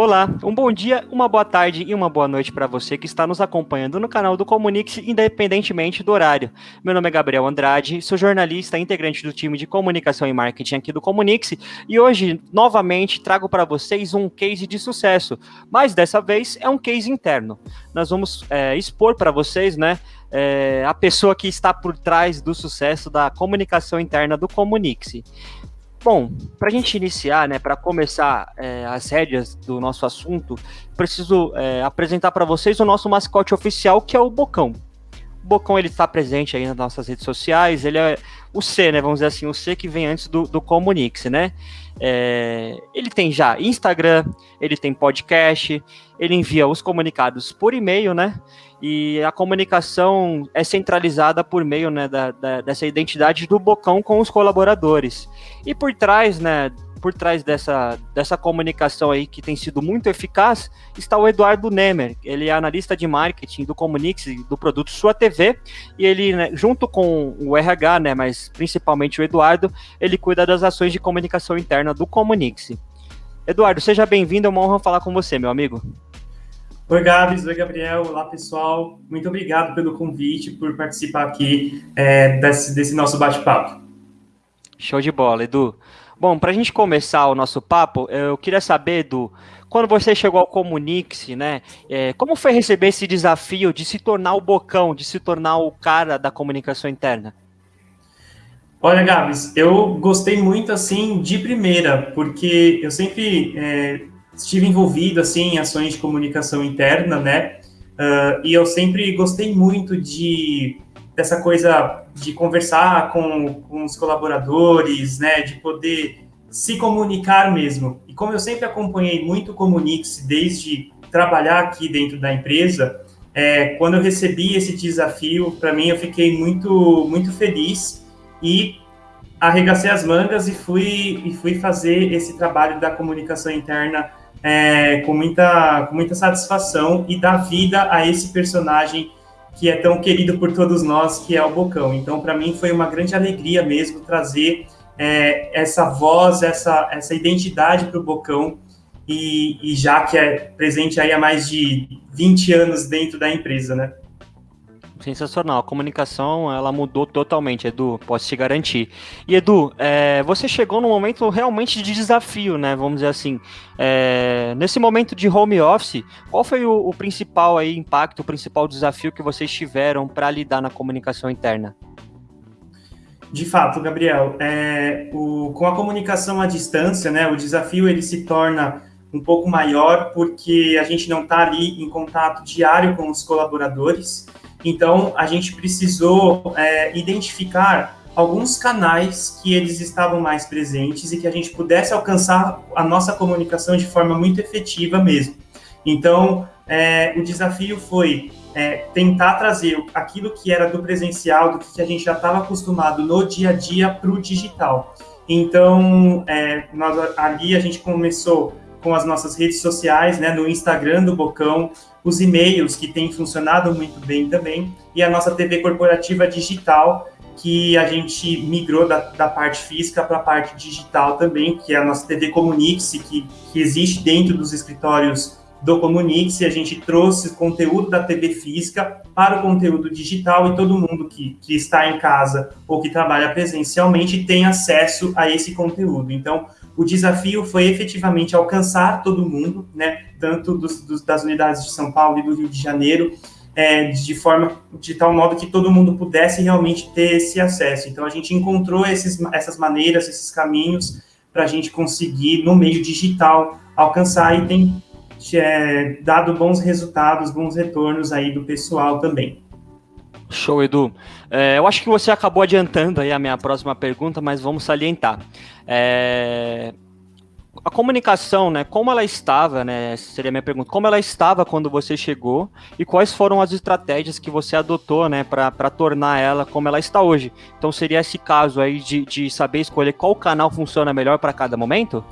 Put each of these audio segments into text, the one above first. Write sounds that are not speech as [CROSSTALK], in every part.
Olá, um bom dia, uma boa tarde e uma boa noite para você que está nos acompanhando no canal do Comunix, independentemente do horário. Meu nome é Gabriel Andrade, sou jornalista, integrante do time de comunicação e marketing aqui do Comunix, e hoje, novamente, trago para vocês um case de sucesso, mas dessa vez é um case interno. Nós vamos é, expor para vocês, né, é, a pessoa que está por trás do sucesso da comunicação interna do Comunix. Bom, para a gente iniciar, né, para começar é, as rédeas do nosso assunto, preciso é, apresentar para vocês o nosso mascote oficial, que é o Bocão. O Bocão ele está presente aí nas nossas redes sociais, ele é o C, né, vamos dizer assim, o C que vem antes do, do Comunix, né? É, ele tem já Instagram, ele tem podcast, ele envia os comunicados por e-mail, né? e a comunicação é centralizada por meio né, da, da, dessa identidade do Bocão com os colaboradores. E por trás, né, por trás dessa, dessa comunicação aí que tem sido muito eficaz, está o Eduardo Nemer. Ele é analista de marketing do Comunix, do produto Sua TV, e ele, né, junto com o RH, né, mas principalmente o Eduardo, ele cuida das ações de comunicação interna do Comunix. Eduardo, seja bem-vindo, é uma honra falar com você, meu amigo. Oi, Gabs. Oi, Gabriel. Olá, pessoal. Muito obrigado pelo convite, por participar aqui é, desse, desse nosso bate-papo. Show de bola, Edu. Bom, para a gente começar o nosso papo, eu queria saber, Edu, quando você chegou ao Comunix, né, é, como foi receber esse desafio de se tornar o bocão, de se tornar o cara da comunicação interna? Olha, Gabs, eu gostei muito, assim, de primeira, porque eu sempre é, estive envolvido assim em ações de comunicação interna, né? Uh, e eu sempre gostei muito de dessa coisa de conversar com, com os colaboradores, né? De poder se comunicar mesmo. E como eu sempre acompanhei muito o Comunix desde trabalhar aqui dentro da empresa, é, quando eu recebi esse desafio, para mim eu fiquei muito muito feliz e arregacei as mangas e fui e fui fazer esse trabalho da comunicação interna é, com, muita, com muita satisfação e dar vida a esse personagem que é tão querido por todos nós, que é o Bocão. Então, para mim, foi uma grande alegria mesmo trazer é, essa voz, essa, essa identidade para o Bocão, e, e já que é presente aí há mais de 20 anos dentro da empresa, né? Sensacional. A comunicação, ela mudou totalmente, Edu, posso te garantir. E, Edu, é, você chegou num momento realmente de desafio, né? Vamos dizer assim. É, nesse momento de home office, qual foi o, o principal aí, impacto, o principal desafio que vocês tiveram para lidar na comunicação interna? De fato, Gabriel, é, o, com a comunicação à distância, né, o desafio ele se torna um pouco maior porque a gente não está ali em contato diário com os colaboradores. Então, a gente precisou é, identificar alguns canais que eles estavam mais presentes e que a gente pudesse alcançar a nossa comunicação de forma muito efetiva mesmo. Então, é, o desafio foi é, tentar trazer aquilo que era do presencial, do que a gente já estava acostumado no dia a dia para o digital. Então, é, nós, ali a gente começou com as nossas redes sociais, né, no Instagram do Bocão, os e-mails que têm funcionado muito bem também, e a nossa TV corporativa digital, que a gente migrou da, da parte física para a parte digital também, que é a nossa TV Comunix, que, que existe dentro dos escritórios do Comunix, e a gente trouxe conteúdo da TV física para o conteúdo digital, e todo mundo que, que está em casa ou que trabalha presencialmente tem acesso a esse conteúdo. Então, o desafio foi efetivamente alcançar todo mundo, né, tanto dos, dos, das unidades de São Paulo e do Rio de Janeiro, é, de forma de tal modo que todo mundo pudesse realmente ter esse acesso. Então a gente encontrou esses, essas maneiras, esses caminhos para a gente conseguir no meio digital alcançar e tem é, dado bons resultados, bons retornos aí do pessoal também. Show, Edu. É, eu acho que você acabou adiantando aí a minha próxima pergunta, mas vamos salientar. É, a comunicação, né? Como ela estava, né? Seria a minha pergunta. Como ela estava quando você chegou e quais foram as estratégias que você adotou, né? Para tornar ela como ela está hoje. Então seria esse caso aí de, de saber escolher qual canal funciona melhor para cada momento?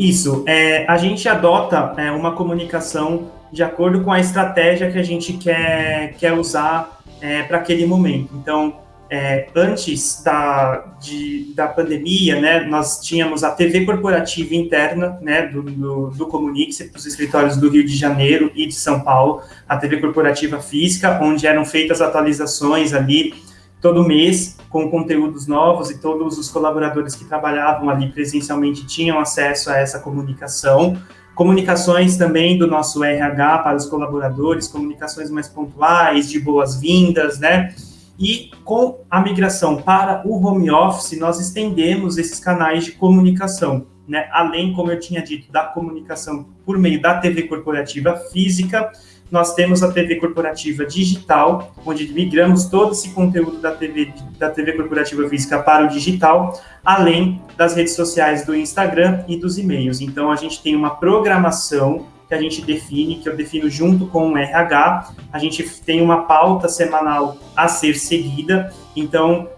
Isso. É, a gente adota é, uma comunicação de acordo com a estratégia que a gente quer, quer usar é, para aquele momento. Então, é, antes da, de, da pandemia, né, nós tínhamos a TV corporativa interna, né, do, do, do Comunix, dos escritórios do Rio de Janeiro e de São Paulo, a TV corporativa física, onde eram feitas atualizações ali todo mês, com conteúdos novos, e todos os colaboradores que trabalhavam ali presencialmente tinham acesso a essa comunicação. Comunicações também do nosso RH para os colaboradores, comunicações mais pontuais, de boas-vindas, né? E com a migração para o home office, nós estendemos esses canais de comunicação, né? Além, como eu tinha dito, da comunicação por meio da TV corporativa física, nós temos a TV corporativa digital, onde migramos todo esse conteúdo da TV, da TV corporativa física para o digital, além das redes sociais do Instagram e dos e-mails. Então, a gente tem uma programação que a gente define, que eu defino junto com o RH. A gente tem uma pauta semanal a ser seguida. Então,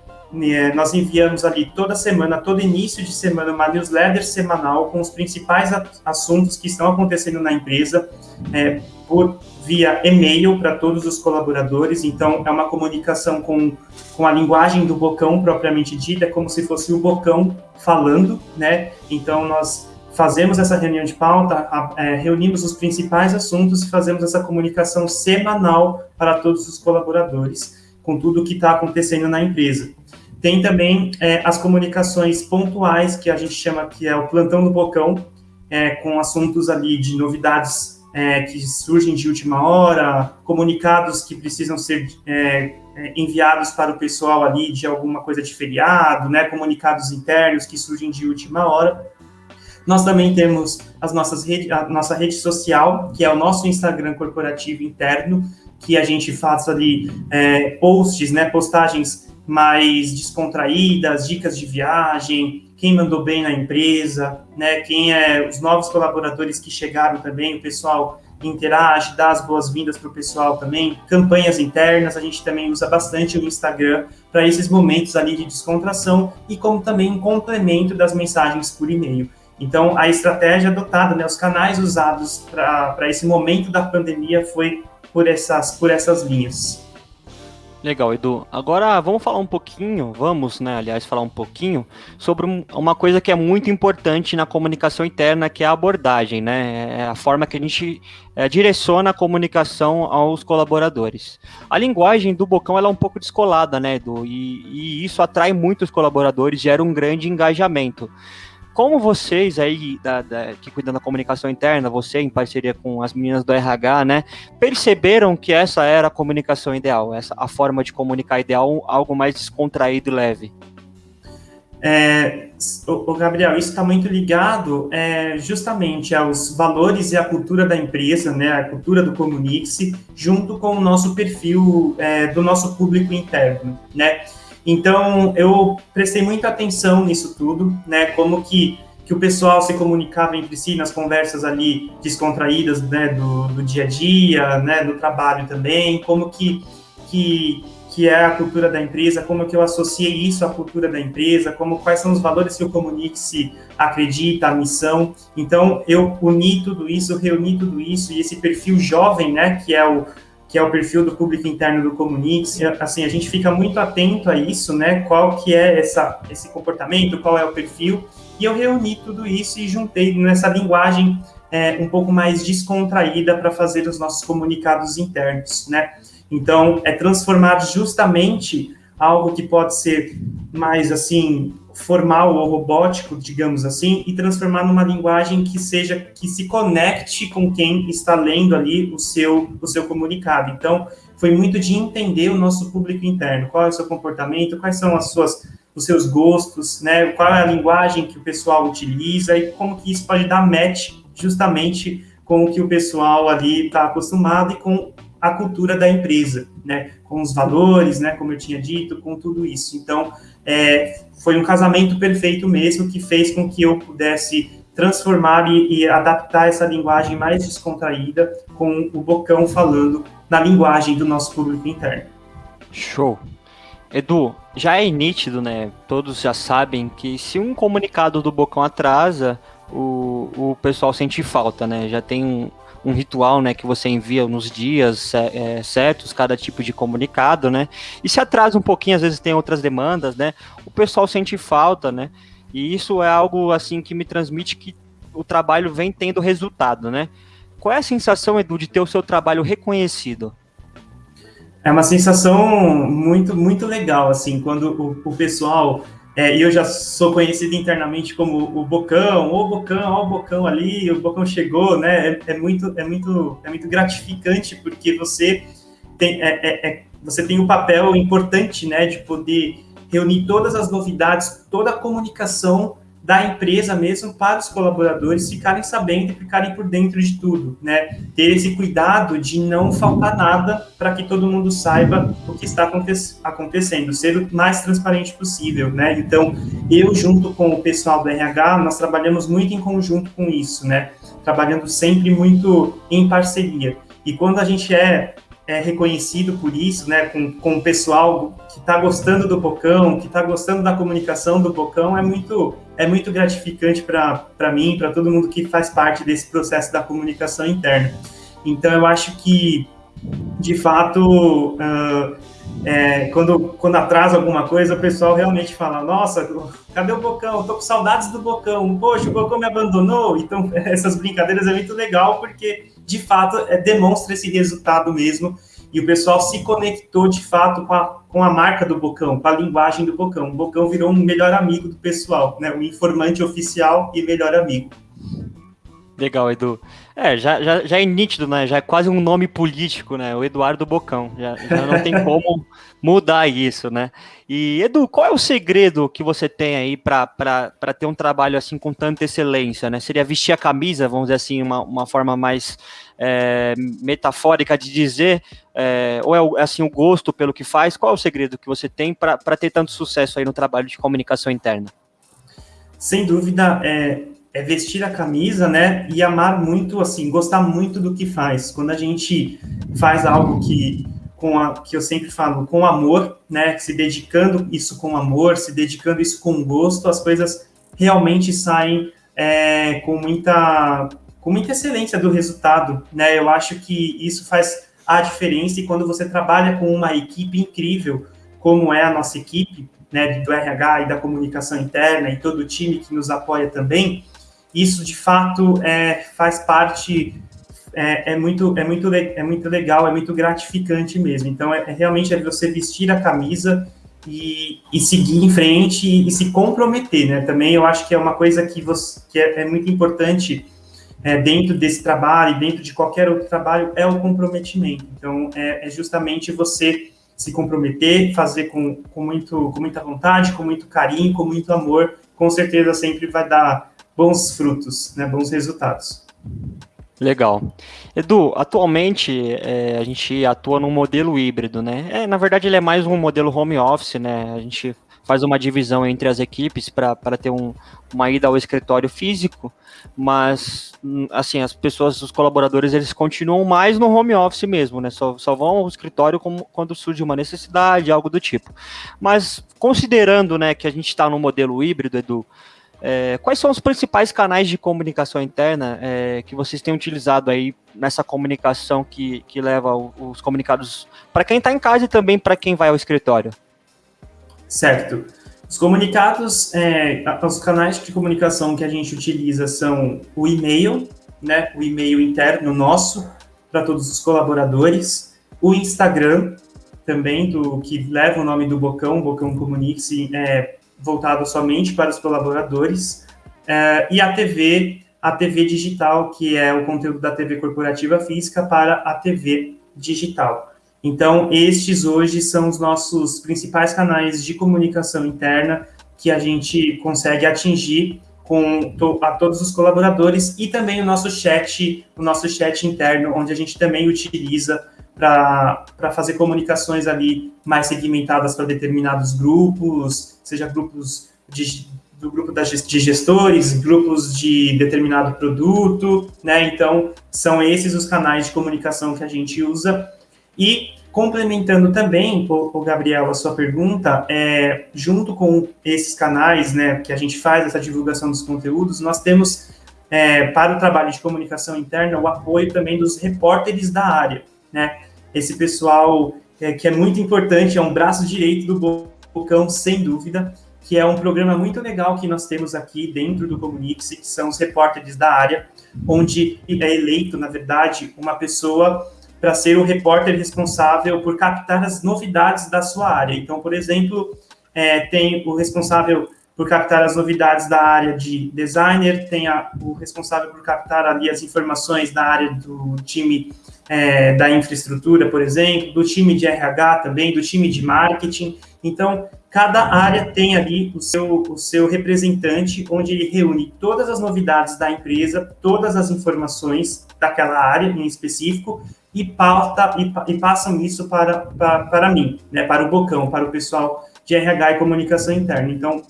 nós enviamos ali toda semana, todo início de semana, uma newsletter semanal com os principais assuntos que estão acontecendo na empresa, é, por via e-mail para todos os colaboradores. Então, é uma comunicação com, com a linguagem do Bocão propriamente dita, é como se fosse o Bocão falando, né? Então, nós fazemos essa reunião de pauta, é, reunimos os principais assuntos e fazemos essa comunicação semanal para todos os colaboradores, com tudo o que está acontecendo na empresa. Tem também é, as comunicações pontuais, que a gente chama que é o plantão do bocão, é, com assuntos ali de novidades é, que surgem de última hora, comunicados que precisam ser é, é, enviados para o pessoal ali de alguma coisa de feriado, né, comunicados internos que surgem de última hora. Nós também temos as nossas rede, a nossa rede social, que é o nosso Instagram corporativo interno, que a gente faz ali é, posts, né, postagens mais descontraídas, dicas de viagem, quem mandou bem na empresa, né, quem é os novos colaboradores que chegaram também, o pessoal interage, dá as boas-vindas para o pessoal também, campanhas internas, a gente também usa bastante o Instagram para esses momentos ali de descontração e como também um complemento das mensagens por e-mail. Então, a estratégia adotada, né, os canais usados para esse momento da pandemia foi por essas, por essas linhas. Legal, Edu. Agora vamos falar um pouquinho, vamos, né, aliás, falar um pouquinho sobre uma coisa que é muito importante na comunicação interna, que é a abordagem, né? É a forma que a gente é, direciona a comunicação aos colaboradores. A linguagem do Bocão ela é um pouco descolada, né, Edu? E, e isso atrai muitos colaboradores, gera um grande engajamento. Como vocês aí, da, da, que cuidam da comunicação interna, você em parceria com as meninas do RH, né, perceberam que essa era a comunicação ideal, essa a forma de comunicar ideal, algo mais descontraído e leve? É, o, Gabriel, isso está muito ligado é, justamente aos valores e à cultura da empresa, né, a cultura do Comunix, junto com o nosso perfil é, do nosso público interno, né? Então, eu prestei muita atenção nisso tudo, né? Como que, que o pessoal se comunicava entre si nas conversas ali descontraídas, né? Do, do dia a dia, né? Do trabalho também, como que, que, que é a cultura da empresa, como que eu associei isso à cultura da empresa, como quais são os valores que o Comunique-se acredita, a missão. Então, eu uni tudo isso, reuni tudo isso, e esse perfil jovem, né? Que é o que é o perfil do público interno do Comunix. Assim, a gente fica muito atento a isso, né? Qual que é essa, esse comportamento, qual é o perfil. E eu reuni tudo isso e juntei nessa linguagem é, um pouco mais descontraída para fazer os nossos comunicados internos, né? Então, é transformar justamente algo que pode ser mais, assim, formal ou robótico, digamos assim, e transformar numa linguagem que seja que se conecte com quem está lendo ali o seu o seu comunicado. Então, foi muito de entender o nosso público interno, qual é o seu comportamento, quais são as suas os seus gostos, né? Qual é a linguagem que o pessoal utiliza e como que isso pode dar match justamente com o que o pessoal ali está acostumado e com a cultura da empresa, né? Com os valores, né? Como eu tinha dito, com tudo isso. Então, é, foi um casamento perfeito mesmo que fez com que eu pudesse transformar e, e, adaptar essa linguagem mais descontraída com o Bocão falando na linguagem do nosso público interno. Show. Edu, já é nítido, né? Todos já sabem que se um comunicado do Bocão atrasa, o, o pessoal sente falta, né? Já tem um, um ritual, né, que você envia nos dias é, certos, cada tipo de comunicado, né? E se atrasa um pouquinho, às vezes tem outras demandas, né? O pessoal sente falta, né? E isso é algo assim que me transmite que o trabalho vem tendo resultado, né? Qual é a sensação, Edu, de ter o seu trabalho reconhecido? É uma sensação muito, muito legal, assim, quando o, o pessoal é, e eu já sou conhecido internamente como o Bocão, o Bocão, ó o Bocão ali, o Bocão chegou, né? É, é, muito, é, muito, é muito gratificante porque você tem, é, é, é você tem um papel importante, né, de poder reunir todas as novidades, toda a comunicação da empresa mesmo para os colaboradores ficarem sabendo e ficarem por dentro de tudo, né? Ter esse cuidado de não faltar nada para que todo mundo saiba o que está aconte acontecendo, ser o mais transparente possível, né? Então, eu junto com o pessoal do RH, nós trabalhamos muito em conjunto com isso, né? Trabalhando sempre muito em parceria. E quando a gente é é reconhecido por isso, né, com, com o pessoal que está gostando do Bocão, que está gostando da comunicação do Bocão, é muito, é muito gratificante para mim, para todo mundo que faz parte desse processo da comunicação interna. Então, eu acho que, de fato, uh, é, quando, quando atrasa alguma coisa, o pessoal realmente fala: Nossa, cadê o Bocão? Estou com saudades do Bocão. Poxa, o Bocão me abandonou. Então, [LAUGHS] essas brincadeiras é muito legal, porque de fato é, demonstra esse resultado mesmo. E o pessoal se conectou de fato com a, com a marca do Bocão, com a linguagem do Bocão. O Bocão virou um melhor amigo do pessoal, né? Um informante oficial e melhor amigo. Legal, Edu. É, já, já, já é nítido, né? Já é quase um nome político, né? O Eduardo Bocão. Já, já não tem [LAUGHS] como mudar isso, né? E, Edu, qual é o segredo que você tem aí para ter um trabalho assim com tanta excelência, né? Seria vestir a camisa, vamos dizer assim, uma, uma forma mais é, metafórica de dizer, é, ou é assim o gosto pelo que faz? Qual é o segredo que você tem para ter tanto sucesso aí no trabalho de comunicação interna? Sem dúvida, é, é vestir a camisa, né? E amar muito, assim, gostar muito do que faz. Quando a gente faz algo que, com a, que eu sempre falo, com amor, né? Se dedicando isso com amor, se dedicando isso com gosto, as coisas realmente saem é, com muita com muita excelência do resultado, né? Eu acho que isso faz a diferença e quando você trabalha com uma equipe incrível, como é a nossa equipe, né, do RH e da comunicação interna e todo o time que nos apoia também, isso de fato é, faz parte é, é, muito é muito é muito legal é muito gratificante mesmo. Então é, é realmente é você vestir a camisa e, e seguir em frente e, e, se comprometer né? Também eu acho que é uma coisa que você que é, é muito importante é, dentro desse trabalho dentro de qualquer outro trabalho é o comprometimento. Então é, é justamente você se comprometer fazer com, com muito com muita vontade com muito carinho com muito amor com certeza sempre vai dar bons frutos, né, bons resultados. Legal. Edu, atualmente é, a gente atua num modelo híbrido, né? É, na verdade, ele é mais um modelo home office, né? A gente faz uma divisão entre as equipes para ter um, uma ida ao escritório físico, mas assim, as pessoas, os colaboradores, eles continuam mais no home office mesmo, né? Só, só vão ao escritório como, quando surge uma necessidade, algo do tipo. Mas considerando né, que a gente está no modelo híbrido, Edu, é, quais são os principais canais de comunicação interna é, que vocês têm utilizado aí nessa comunicação que, que leva os comunicados para quem está em casa e também para quem vai ao escritório? Certo. Os comunicados, é, os canais de comunicação que a gente utiliza são o e-mail, né, o e-mail interno nosso para todos os colaboradores, o Instagram também do que leva o nome do Bocão, Bocão Comunique-se, é, voltado somente para os colaboradores, é, e a TV, a TV digital, que é o conteúdo da TV corporativa física para a TV digital. Então, estes hoje são os nossos principais canais de comunicação interna que a gente consegue atingir com a todos os colaboradores e também o nosso chat, o nosso chat interno, onde a gente também utiliza para fazer comunicações ali mais segmentadas para determinados grupos, seja grupos de, do grupo de gestores, grupos de determinado produto, né? Então, são esses os canais de comunicação que a gente usa. E complementando também, o Gabriel, a sua pergunta, é, junto com esses canais, né, que a gente faz essa divulgação dos conteúdos, nós temos é, para o trabalho de comunicação interna o apoio também dos repórteres da área, né? Esse pessoal é, que é muito importante, é um braço direito do Bocão, sem dúvida, que é um programa muito legal que nós temos aqui dentro do Comunix, que são os repórteres da área, onde é eleito, na verdade, uma pessoa para ser o repórter responsável por captar as novidades da sua área. Então, por exemplo, é, tem o responsável por captar as novidades da área de designer, tem a, o responsável por captar ali as informações da área do time é, da infraestrutura, por exemplo, do time de RH também, do time de marketing. Então, cada área tem ali o seu, o seu representante, onde ele reúne todas as novidades da empresa, todas as informações daquela área em específico, e, pauta, e, e passam isso para, para, para mim, né, para o Bocão, para o pessoal de RH e comunicação interna. Então,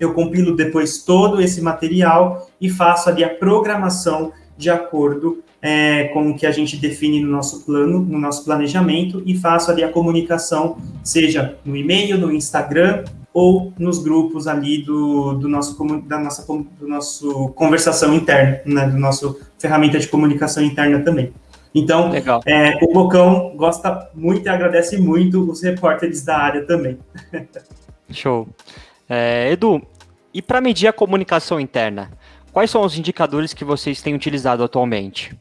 eu compilo depois todo esse material e faço ali a programação de acordo é, com o que a gente define no nosso plano, no nosso planejamento, e faço ali a comunicação, seja no e-mail, no Instagram ou nos grupos ali do, do nosso da nossa do nosso conversação interna, né, do nosso ferramenta de comunicação interna também. Então, é, o Bocão gosta muito e agradece muito os repórteres da área também. [LAUGHS] Show. É, Edu, e para medir a comunicação interna, quais são os indicadores que vocês têm utilizado atualmente?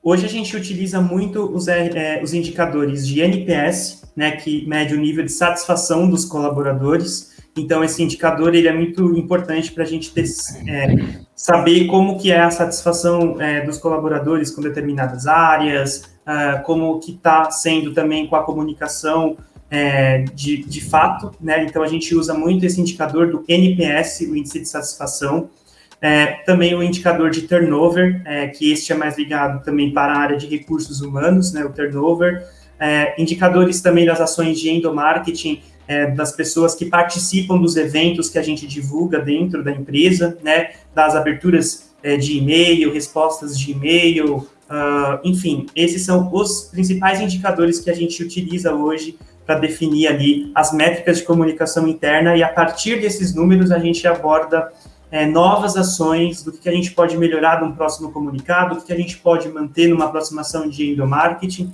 Hoje a gente utiliza muito os, é, os indicadores de NPS, né, que mede o nível de satisfação dos colaboradores. Então, esse indicador ele é muito importante para a gente ter, é, saber como que é a satisfação é, dos colaboradores com determinadas áreas, uh, como que está sendo também com a comunicação é, de, de fato, né? Então a gente usa muito esse indicador do NPS, o índice de satisfação, é, também o indicador de turnover, é, que este é mais ligado também para a área de recursos humanos, né? O turnover, é, indicadores também das ações de endomarketing, é, das pessoas que participam dos eventos que a gente divulga dentro da empresa, né? Das aberturas é, de e-mail, respostas de e-mail, uh, enfim, esses são os principais indicadores que a gente utiliza hoje para definir ali as métricas de comunicação interna e a partir desses números a gente aborda é, novas ações do que a gente pode melhorar num próximo comunicado, o que a gente pode manter numa aproximação de endomarketing.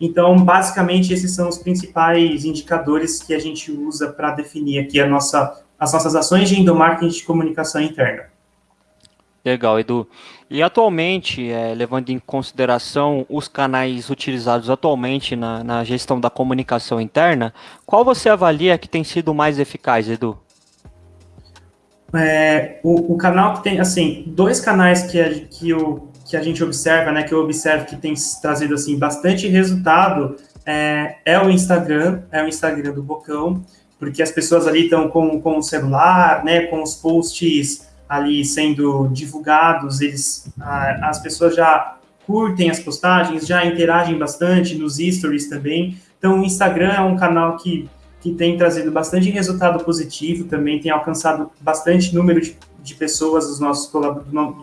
Então, basicamente, esses são os principais indicadores que a gente usa para definir aqui nossa, as nossas ações de endomarketing de comunicação interna. Legal, Edu. E atualmente, é, levando em consideração os canais utilizados atualmente na, na, gestão da comunicação interna, qual você avalia que tem sido mais eficaz, Edu? É, o, o, canal que tem, assim, dois canais que a, que, o, que a gente observa, né, que eu observo que tem trazido, assim, bastante resultado, é, é o Instagram, é o Instagram do Bocão, porque as pessoas ali estão com, com o celular, né, com os posts ali sendo divulgados, eles, as pessoas já curtem as postagens, já interagem bastante nos stories também. Então, o Instagram é um canal que, que tem trazido bastante resultado positivo, também tem alcançado bastante número de, de pessoas, os nossos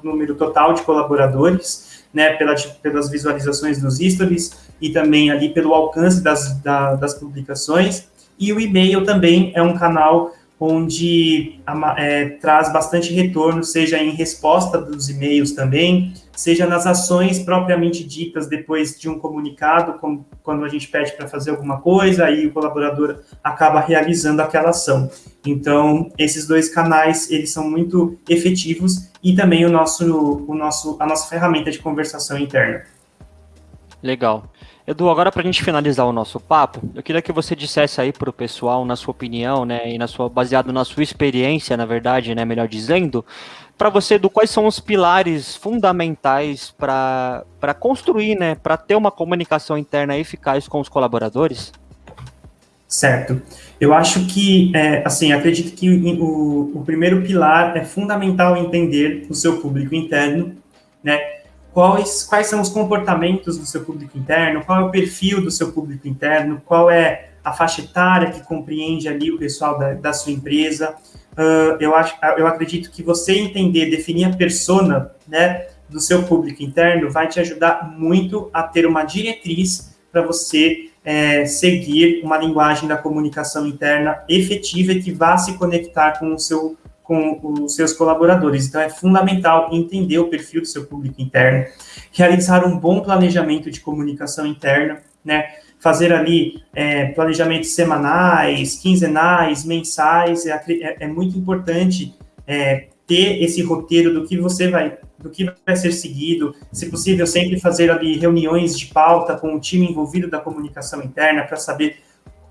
número total de colaboradores, né, pela, pelas visualizações dos stories e também ali pelo alcance das, da, das publicações. E o e-mail também é um canal onde é, traz bastante retorno, seja em resposta dos e-mails também, seja nas ações propriamente ditas depois de um comunicado, como quando a gente pede para fazer alguma coisa, aí o colaborador acaba realizando aquela ação. Então, esses dois canais, eles são muito efetivos e também o nosso, o nosso, a nossa ferramenta de conversação interna. Legal. Edu, agora para a gente finalizar o nosso papo, eu queria que você dissesse aí para o pessoal, na sua opinião, né, e na sua, baseado na sua experiência, na verdade, né, melhor dizendo, para você, Edu, quais são os pilares fundamentais para construir, né, para ter uma comunicação interna eficaz com os colaboradores? Certo. Eu acho que, é, assim, acredito que o, o primeiro pilar é fundamental entender o seu público interno, né, quais, quais são os comportamentos do seu público interno, qual é o perfil do seu público interno, qual é a faixa etária que compreende ali o pessoal da, da sua empresa. Uh, eu, acho, eu acredito que você entender, definir a persona né, do seu público interno vai te ajudar muito a ter uma diretriz para você é, seguir uma linguagem da comunicação interna efetiva e que vá se conectar com o seu com os seus colaboradores. Então, é fundamental entender o perfil do seu público interno, realizar um bom planejamento de comunicação interna, né? Fazer ali é, planejamentos semanais, quinzenais, mensais, é, é, é muito importante é, ter esse roteiro do que você vai, do que vai ser seguido, se possível sempre fazer ali reuniões de pauta com o time envolvido da comunicação interna para saber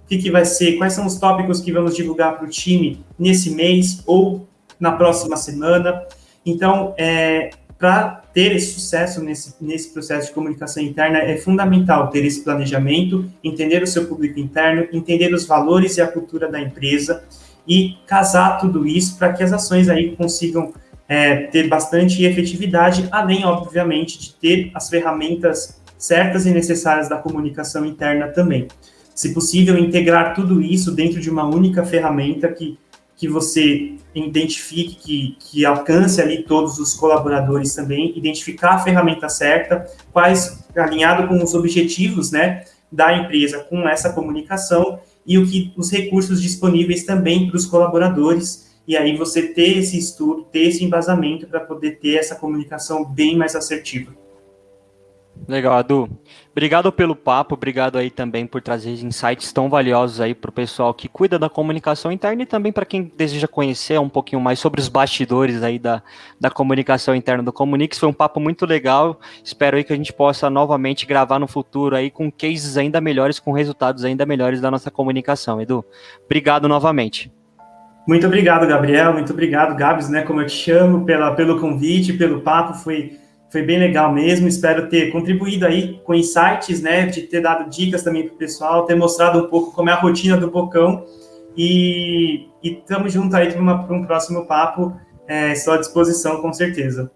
o que, que vai ser, quais são os tópicos que vamos divulgar para o time nesse mês ou na próxima semana. Então, é, para ter esse sucesso nesse, nesse processo de comunicação interna, é fundamental ter esse planejamento, entender o seu público interno, entender os valores e a cultura da empresa e casar tudo isso para que as ações aí consigam é, ter bastante efetividade, além, obviamente, de ter as ferramentas certas e necessárias da comunicação interna também. Se possível, integrar tudo isso dentro de uma única ferramenta que, que você identifique, que, que alcance ali todos os colaboradores também, identificar a ferramenta certa, quais, alinhado com os objetivos, né, da empresa com essa comunicação e o que os recursos disponíveis também para os colaboradores, e aí você ter esse estudo, ter esse embasamento para poder ter essa comunicação bem mais assertiva. Legal, Adu. Obrigado pelo papo, obrigado aí também por trazer insights tão valiosos aí para o pessoal que cuida da comunicação interna e também para quem deseja conhecer um pouquinho mais sobre os bastidores aí da, da comunicação interna do Comunix. Foi um papo muito legal. Espero aí que a gente possa novamente gravar no futuro aí com cases ainda melhores, com resultados ainda melhores da nossa comunicação. Edu, obrigado novamente. Muito obrigado, Gabriel. Muito obrigado, Gabs, né? Como eu te chamo, pela, pelo convite, pelo papo. Foi foi bem legal mesmo. Espero ter contribuído aí com insights, né? De ter dado dicas também para o pessoal, ter mostrado um pouco como é a rotina do Bocão. E estamos juntos aí para um próximo papo. É, estou à disposição, com certeza.